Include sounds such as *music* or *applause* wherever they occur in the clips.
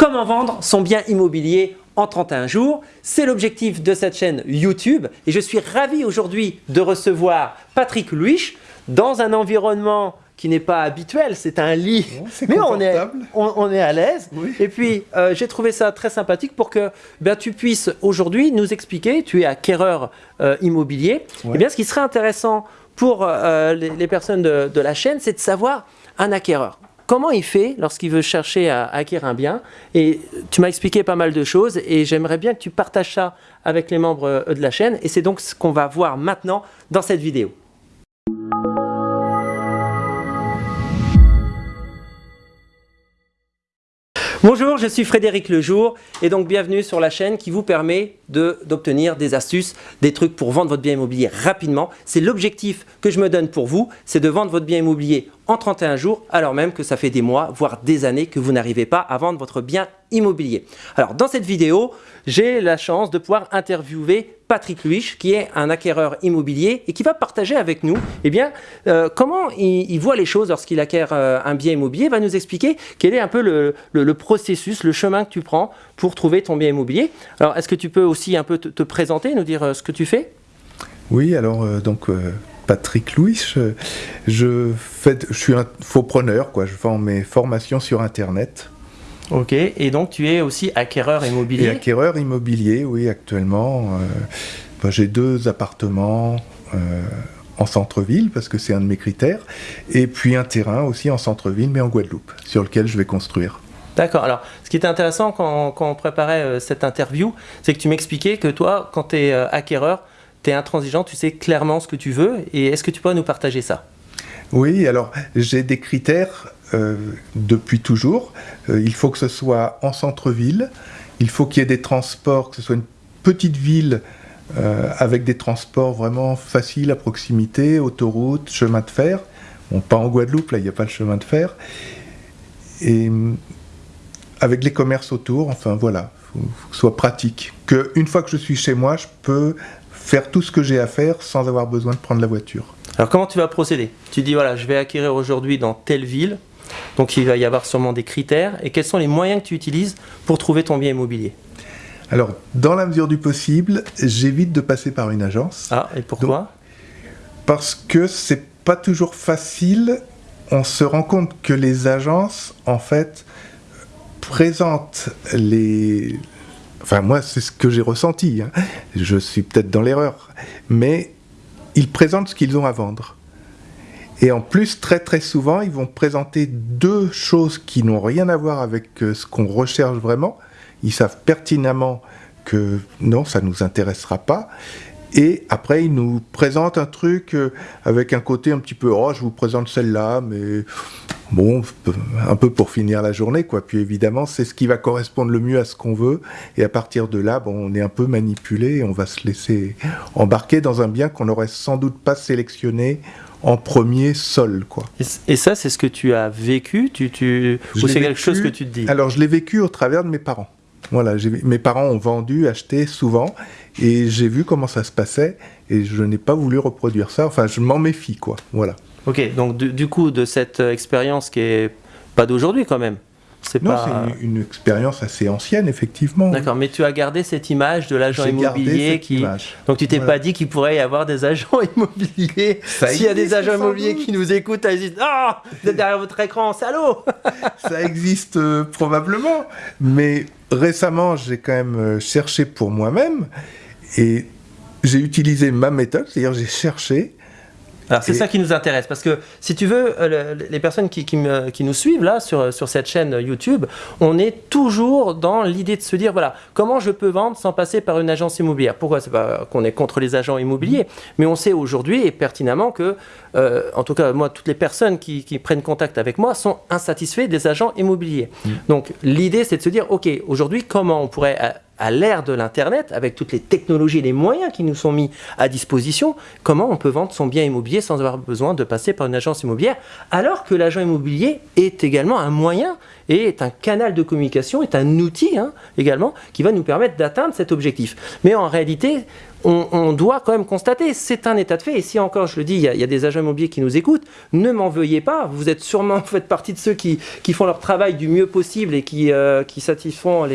Comment vendre son bien immobilier en 31 jours? C'est l'objectif de cette chaîne YouTube et je suis ravi aujourd'hui de recevoir Patrick Louis dans un environnement qui n'est pas habituel, c'est un lit, mais on est, on, est à l'aise. Et puis, euh, j'ai trouvé ça très sympathique pour que ben, tu puisses aujourd'hui nous expliquer, tu es acquéreur euh, immobilier, et eh bien ce qui serait intéressant pour euh, les, personnes de, de la chaîne, c'est de savoir un acquéreur comment il fait lorsqu'il veut chercher à acquérir un bien. Et tu m'as expliqué pas mal de choses et j'aimerais bien que tu partages ça avec les membres euh, de la chaîne. Et c'est donc ce qu'on va voir maintenant dans cette vidéo. Bonjour, je suis Frédéric Lejour et donc bienvenue sur la chaîne qui vous permet d'obtenir des astuces, des trucs pour vendre votre bien immobilier rapidement. C'est l'objectif que je me donne pour vous, c'est de vendre votre bien immobilier en 31 jours alors même que ça fait des mois, voire des années que vous n'arrivez pas à vendre votre bien immobilier. Alors dans cette vidéo, j'ai la chance de pouvoir interviewer Patrick Luich, qui est un acquéreur immobilier et qui va partager avec nous eh bien, euh, comment il, voit les choses lorsqu'il acquiert euh, un bien immobilier, va nous expliquer quel est un peu le, processus, le chemin que tu prends pour trouver ton bien immobilier. Alors, est-ce que tu peux aussi un peu te, présenter, nous dire euh, ce que tu fais? Oui, alors, donc, Patrick Louis, je, fais, je suis un faux preneur, quoi. je vends mes formations sur Internet. Ok, et donc tu es aussi acquéreur immobilier? Et Acquéreur immobilier, oui, actuellement. Euh, bah, j'ai deux appartements euh, en centre-ville, parce que c'est un de mes critères, et puis un terrain aussi en centre-ville, mais en Guadeloupe, sur lequel je vais construire. D'accord. Alors, ce qui était intéressant quand, on préparait euh, cette interview, c'est que tu m'expliquais que toi, quand tu es acquéreur, tu es intransigeant, tu sais clairement ce que tu veux, et est-ce que tu peux nous partager ça? Oui, alors j'ai des critères euh, depuis toujours. Euh, il faut que ce soit en centre-ville, il faut qu'il y ait des transports, que ce soit une petite ville euh, avec des transports vraiment faciles à proximité, autoroute, chemin de fer. Bon, pas en Guadeloupe, là il n'y a pas le chemin de fer. Et avec les commerces autour, enfin voilà, il faut, que ce soit pratique. Que une fois que je suis chez moi, je peux faire tout ce que j'ai à faire sans avoir besoin de prendre la voiture. Alors comment tu vas procéder? Tu dis voilà, je vais acquérir aujourd'hui dans telle ville, donc il va y avoir sûrement des critères, et quels sont les moyens que tu utilises pour trouver ton bien immobilier? Alors, dans la mesure du possible, j'évite de passer par une agence. Ah, et pourquoi? Parce que c'est pas toujours facile. On se rend compte que les agences, en fait, présentent les... Enfin, moi, c'est ce que j'ai ressenti. Hein. Je suis peut-être dans l'erreur. Mais ils présentent ce qu'ils ont à vendre. Et en plus, très très souvent, ils vont présenter deux choses qui n'ont rien à voir avec euh, ce qu'on recherche vraiment. Ils savent pertinemment que non, ça ne nous intéressera pas. Et après, ils nous présentent un truc euh, avec un côté un petit peu, oh, je vous présente celle-là, mais bon, un peu pour finir la journée, quoi. Puis évidemment, c'est ce qui va correspondre le mieux à ce qu'on veut. Et à partir de là, bon, on est un peu manipulé et on va se laisser embarquer dans un bien qu'on n'aurait sans doute pas sélectionné en premier sol, quoi. Et, ça, c'est ce que tu as vécu? Tu, tu... Ou c'est quelque chose que tu te dis? Alors, je l'ai vécu au travers de mes parents. Voilà, mes parents ont vendu, acheté souvent, et j'ai vu comment ça se passait, et je n'ai pas voulu reproduire ça. Enfin, je m'en méfie, quoi. Voilà. Ok, donc du, coup, de cette euh, expérience qui est pas d'aujourd'hui quand même. C'est non, c'est une, expérience assez ancienne, effectivement. D'accord, mais tu as gardé cette image de l'agent immobilier qui. Donc tu t'es pas dit qu'il pourrait y avoir des agents *laughs* immobiliers. S'il y a des agents immobiliers qui nous écoutent, ils disent Ah, vous êtes derrière votre écran, salaud *laughs* Ça existe euh, probablement, mais récemment, j'ai quand même euh, cherché pour moi-même et j'ai utilisé ma méthode, c'est-à-dire j'ai cherché alors c'est ça qui nous intéresse, parce que si tu veux, euh, les personnes qui, nous suivent là sur, sur cette chaîne YouTube, on est toujours dans l'idée de se dire, voilà, comment je peux vendre sans passer par une agence immobilière? Pourquoi? C'est pas qu'on est contre les agents immobiliers, mais on sait aujourd'hui et pertinemment que, euh, en tout cas moi, toutes les personnes qui, prennent contact avec moi sont insatisfaits des agents immobiliers. Mm. Donc l'idée c'est de se dire, ok, aujourd'hui comment on pourrait à l'ère de l'Internet, avec toutes les technologies et les moyens qui nous sont mis à disposition, comment on peut vendre son bien immobilier sans avoir besoin de passer par une agence immobilière, alors que l'agent immobilier est également un moyen et est un canal de communication, est un outil hein, également qui va nous permettre d'atteindre cet objectif. Mais en réalité, on, doit quand même constater, c'est un état de fait. Et si encore, je le dis, il y, a, des agents immobiliers qui nous écoutent, ne m'en veuillez pas. Vous êtes sûrement, faites partie de ceux qui, font leur travail du mieux possible et qui, euh, satisfont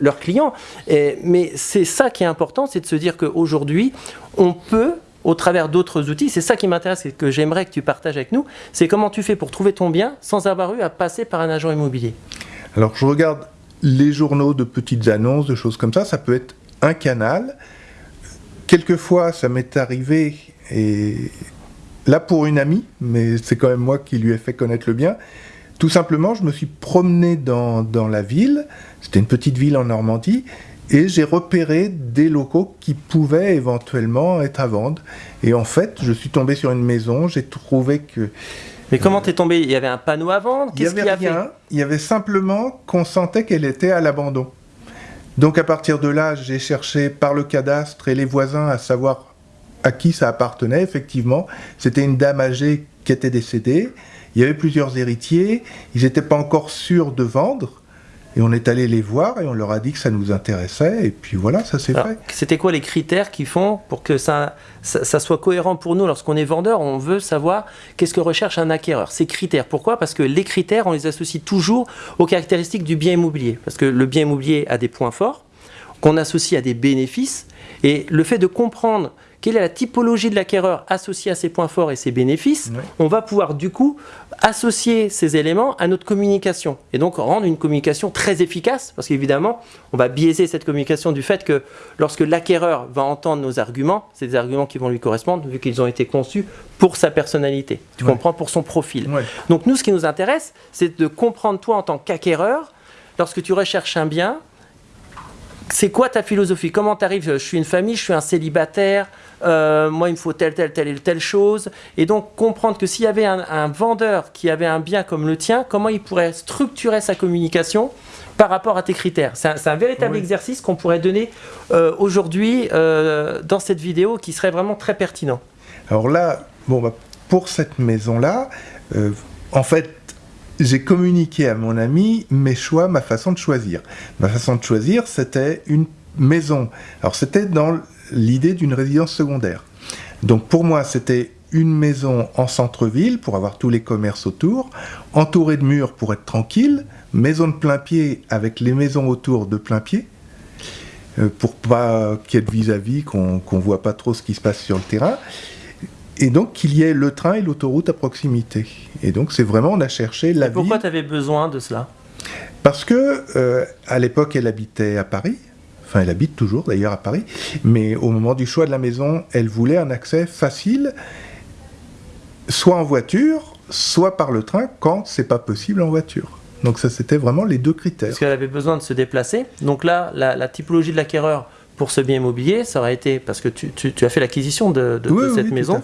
leurs clients. mais c'est ça qui est important, c'est de se dire qu'aujourd'hui, on peut au travers d'autres outils. C'est ça qui m'intéresse et que j'aimerais que tu partages avec nous. C'est comment tu fais pour trouver ton bien sans avoir eu à passer par un agent immobilier. Alors je regarde les journaux de petites annonces, de choses comme ça. Ça peut être un canal. Quelquefois, ça m'est arrivé, et là pour une amie, mais c'est quand même moi qui lui ai fait connaître le bien. Tout simplement, je me suis promené dans, dans la ville. C'était une petite ville en Normandie et j'ai repéré des locaux qui pouvaient éventuellement être à vendre. Et en fait, je suis tombé sur une maison, j'ai trouvé que... Mais comment t'es tombé? Il y avait un panneau à vendre? Il y avait rien, il y avait simplement qu'on sentait qu'elle était à l'abandon. Donc à partir de là, j'ai cherché par le cadastre et les voisins à savoir à qui ça appartenait. Effectivement, c'était une dame âgée qui était décédée. Il y avait plusieurs héritiers. Ils n'étaient pas encore sûrs de vendre. Et on est allé les voir et on leur a dit que ça nous intéressait. Et puis voilà, ça s'est fait. C'était quoi les critères qui font pour que ça, ça, soit cohérent pour nous lorsqu'on est vendeur? On veut savoir qu'est-ce que recherche un acquéreur. Ces critères. Pourquoi? Parce que les critères, on les associe toujours aux caractéristiques du bien immobilier. Parce que le bien immobilier a des points forts qu'on associe à des bénéfices. Et le fait de comprendre quelle est la typologie de l'acquéreur associée à ses points forts et ses bénéfices, on va pouvoir du coup associer ces éléments à notre communication. Et donc rendre une communication très efficace parce qu'évidemment on va biaiser cette communication du fait que lorsque l'acquéreur va entendre nos arguments, c'est des arguments qui vont lui correspondre vu qu'ils ont été conçus pour sa personnalité, tu comprends, pour son profil. Donc nous ce qui nous intéresse c'est de comprendre toi en tant qu'acquéreur, lorsque tu recherches un bien, c'est quoi ta philosophie? Comment tu arrives Je suis une famille, je suis un célibataire, euh, moi il me faut telle, telle, telle et telle chose. Et donc comprendre que s'il y avait un, vendeur qui avait un bien comme le tien, comment il pourrait structurer sa communication par rapport à tes critères? C'est un, véritable exercice qu'on pourrait donner euh, aujourd'hui euh, dans cette vidéo qui serait vraiment très pertinent. Alors là, bon, bah, pour cette maison-là, en fait, j'ai communiqué à mon ami mes choix, ma façon de choisir. Ma façon de choisir, c'était une maison. Alors c'était dans l'idée d'une résidence secondaire. Donc pour moi, c'était une maison en centre-ville pour avoir tous les commerces autour, entourée de murs pour être tranquille, maison de plein pied avec les maisons autour de plein pied, euh, pour pas qu'il y ait de vis-à-vis, qu'on ne voit pas trop ce qui se passe sur le terrain et donc qu'il y ait le train et l'autoroute à proximité. Et donc c'est vraiment, on a cherché la et Pourquoi tu avais besoin de cela? Parce que euh, à l'époque, elle habitait à Paris. Enfin, elle habite toujours d'ailleurs à Paris. Mais au moment du choix de la maison, elle voulait un accès facile, soit en voiture, soit par le train, quand c'est pas possible en voiture. Donc ça, c'était vraiment les deux critères. Parce qu'elle avait besoin de se déplacer. Donc là, la, la typologie de l'acquéreur pour ce bien immobilier, ça aurait été, parce que tu, as fait l'acquisition de, cette maison,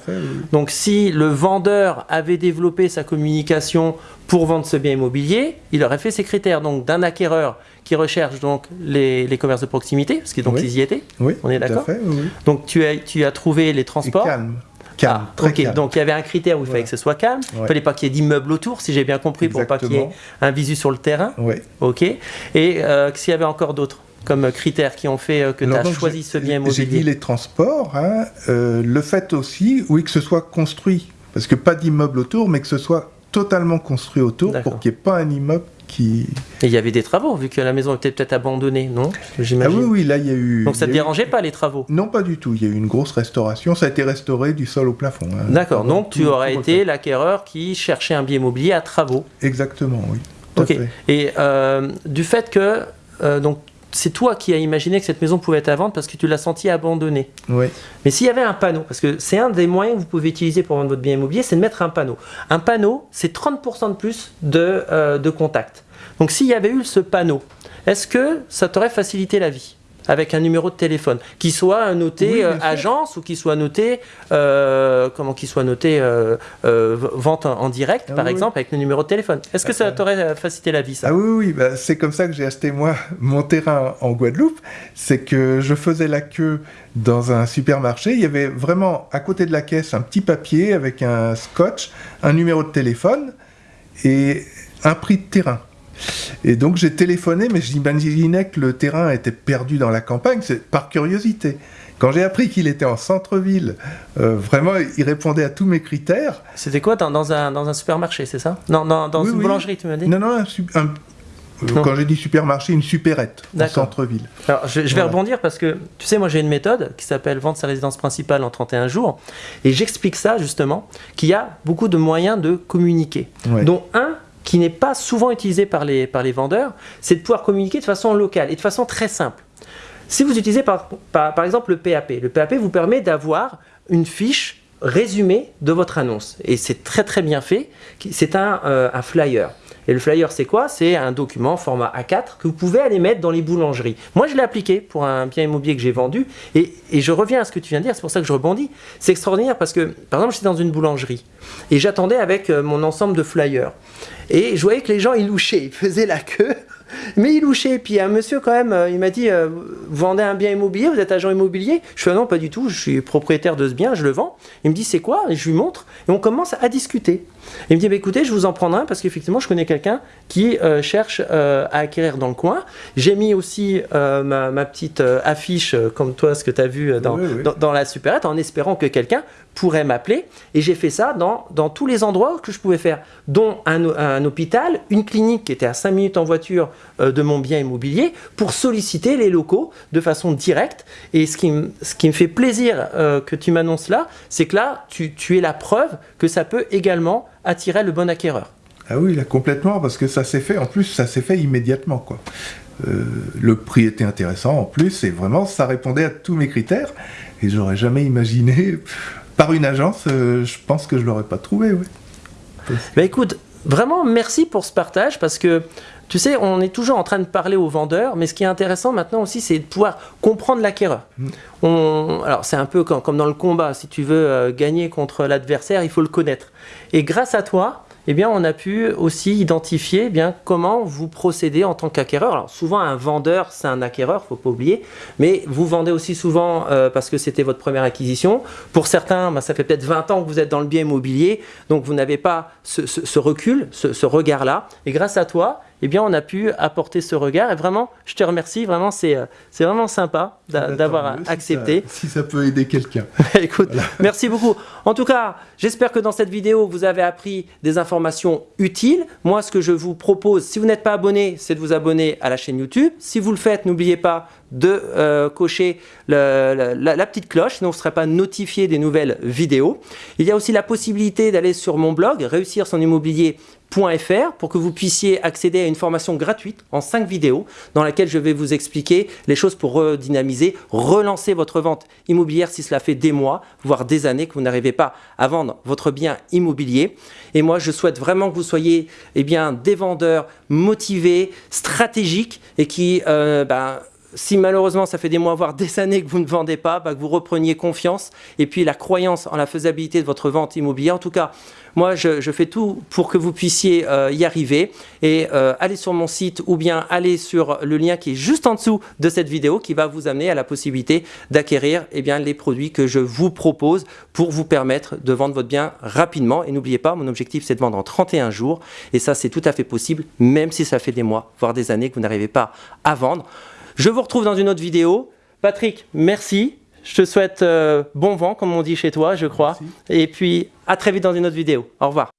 donc si le vendeur avait développé sa communication pour vendre ce bien immobilier, il aurait fait ses critères, donc d'un acquéreur qui recherche donc les, commerces de proximité, parce que donc ils y étaient, on est d'accord Donc tu as, tu as trouvé les transports. calme. Calme, ah, très calme. Donc il y avait un critère où il fallait que ce soit calme. Il ne fallait pas qu'il y ait d'immeubles autour, si j'ai bien compris, pour pas qu'il y ait un visu sur le terrain. Oui. Ok. Et euh, s'il y avait encore d'autres? Comme critères qui ont fait euh, que tu as choisi ce bien immobilier J'ai dit les transports, hein, euh, le fait aussi, oui, que ce soit construit, parce que pas d'immeuble autour, mais que ce soit totalement construit autour pour qu'il n'y ait pas un immeuble qui... Et il y avait des travaux, vu que la maison était peut-être abandonnée, non? Ah oui, oui, là il y a eu... Donc ça ne te dérangeait pas les travaux? Non, pas du tout. Il y a eu une grosse restauration, ça a été restauré du sol au plafond. Hein. D'accord, donc tu aurais été l'acquéreur qui cherchait un bien immobilier à travaux. Exactement, oui. Ok. Et euh, du fait que... donc c'est toi qui as imaginé que cette maison pouvait être à vendre parce que tu l'as senti abandonnée. Oui. Mais s'il y avait un panneau, parce que c'est un des moyens que vous pouvez utiliser pour vendre votre bien immobilier, c'est de mettre un panneau. Un panneau, c'est 30% de plus de, euh, de contact. Donc s'il y avait eu ce panneau, est-ce que ça t'aurait facilité la vie? Avec un numéro de téléphone, qui soit noté euh, agence ou qui soit noté, euh, comment qui soit noté euh, vente en, direct, ah par exemple, avec le numéro de téléphone. Est-ce que ça t'aurait facilité la vie, ça? Ah oui, oui, bah, c'est comme ça que j'ai acheté moi *laughs* mon terrain en Guadeloupe. C'est que je faisais la queue dans un supermarché. Il y avait vraiment à côté de la caisse un petit papier avec un scotch, un numéro de téléphone et un prix de terrain. Et donc j'ai téléphoné, mais j'imaginais que le terrain était perdu dans la campagne, c'est par curiosité. Quand j'ai appris qu'il était en centre-ville, euh, vraiment, il répondait à tous mes critères. C'était quoi dans, dans, un, dans un supermarché, c'est ça? Non, dans, dans Oui, une oui. boulangerie, tu m'as dit? Non, non, un euh, quand j'ai dit supermarché, une supérette en centre-ville. Alors, je, je vais Voilà. rebondir parce que, tu sais, moi j'ai une méthode qui s'appelle vendre sa résidence principale en 31 jours. Et j'explique ça justement, qu'il y a beaucoup de moyens de communiquer. Ouais. Dont un qui n'est pas souvent utilisé par les, vendeurs, c'est de pouvoir communiquer de façon locale et de façon très simple. Si vous utilisez par, exemple le PAP, le PAP vous permet d'avoir une fiche résumée de votre annonce. Et c'est très très bien fait. C'est un, euh, un flyer. Et le flyer, c'est quoi? C'est un document format A4 que vous pouvez aller mettre dans les boulangeries. Moi, je l'ai appliqué pour un bien immobilier que j'ai vendu. Et, je reviens à ce que tu viens de dire, c'est pour ça que je rebondis. C'est extraordinaire parce que, par exemple, j'étais dans une boulangerie et j'attendais avec euh, mon ensemble de flyers. Et je voyais que les gens, ils louchaient, ils faisaient la queue. *laughs* Mais ils louchaient. Puis un monsieur, quand même, euh, il m'a dit euh, Vous vendez un bien immobilier? Vous êtes agent immobilier? Je fais ah Non, pas du tout. Je suis propriétaire de ce bien, je le vends. Il me dit C'est quoi? Et je lui montre. Et on commence à discuter. Il me dit bah, Écoutez, je vous en prends un parce qu'effectivement, je connais quelqu'un qui euh, cherche euh, à acquérir dans le coin. J'ai mis aussi euh, ma, ma petite affiche, comme toi, ce que tu as vu dans, Oui, oui. dans, dans la supérette, en espérant que quelqu'un pourrait m'appeler. Et j'ai fait ça dans, dans tous les endroits que je pouvais faire, dont un, un hôpital, une clinique qui était à 5 minutes en voiture de mon bien immobilier, pour solliciter les locaux de façon directe. Et ce qui, me- ce qui me fait plaisir que tu m'annonces là, c'est que là, tu, tu es la preuve que ça peut également attirer le bon acquéreur. Ah oui, là, complètement, parce que ça s'est fait, en plus, ça s'est fait immédiatement, quoi. Euh, le prix était intéressant, en plus, et vraiment, ça répondait à tous mes critères, et j'aurais jamais imaginé, *laughs* par une agence, euh, je pense que je l'aurais pas trouvé, oui. Bah écoute, vraiment merci pour ce partage parce que tu sais, on est toujours en train de parler aux vendeurs, mais ce qui est intéressant maintenant aussi, c'est de pouvoir comprendre l'acquéreur. On- Alors c'est un peu comme, comme dans le combat, si tu veux euh, gagner contre l'adversaire, il faut le connaître. Et grâce à toi, eh bien, on a pu aussi identifier eh bien, comment vous procédez en tant qu'acquéreur. Alors souvent, un vendeur, c'est un acquéreur, faut pas oublier, mais vous vendez aussi souvent euh, parce que c'était votre première acquisition. Pour certains, ben, ça fait peut-être 20 ans que vous êtes dans le bien immobilier, donc vous n'avez pas ce, ce- ce recul, ce, ce regard-là. Et grâce à toi, eh bien, on a pu apporter ce regard. Et vraiment, je te remercie. Vraiment, c'est euh, vraiment sympa Bah, d'avoir si accepté. ça- Si ça, peut aider quelqu'un. *laughs* Écoute, merci beaucoup. En tout cas, j'espère que dans cette vidéo, vous avez appris des informations utiles. Moi, ce que je vous propose, si vous n'êtes pas abonné, c'est de vous abonner à la chaîne YouTube. Si vous le faites, n'oubliez pas de euh, cocher le- la, la petite cloche, sinon vous ne serez pas notifié des nouvelles vidéos. Il y a aussi la possibilité d'aller sur mon blog, réussir son immobilier.fr pour que vous puissiez accéder à une formation gratuite en 5 vidéos dans laquelle je vais vous expliquer les choses pour redynamiser, relancer votre vente immobilière si cela fait des mois, voire des années que vous n'arrivez pas à vendre votre bien immobilier. Et moi, je souhaite vraiment que vous soyez eh bien, des vendeurs motivés, stratégiques et qui... euh, ben, si malheureusement ça fait des mois, voire des *laughs* années que vous ne vendez pas, bah, que vous repreniez confiance et puis la croyance en la faisabilité de votre vente immobilière. En tout cas, moi je, fais tout pour que vous puissiez euh, y arriver et euh, allez sur mon site ou bien allez sur le lien qui est juste en dessous de cette vidéo qui va vous amener à la possibilité d'acquérir eh les produits que je vous propose pour vous permettre de vendre votre bien rapidement. Et n'oubliez pas, mon objectif c'est de vendre en 31 jours et ça c'est tout à fait possible même si ça fait des mois, voire des années que vous n'arrivez pas à vendre. Je vous retrouve dans une autre vidéo. Patrick, merci. Je te souhaite euh, bon vent, comme on dit chez toi, je crois. Merci. Et puis, à très vite dans une autre vidéo. Au revoir.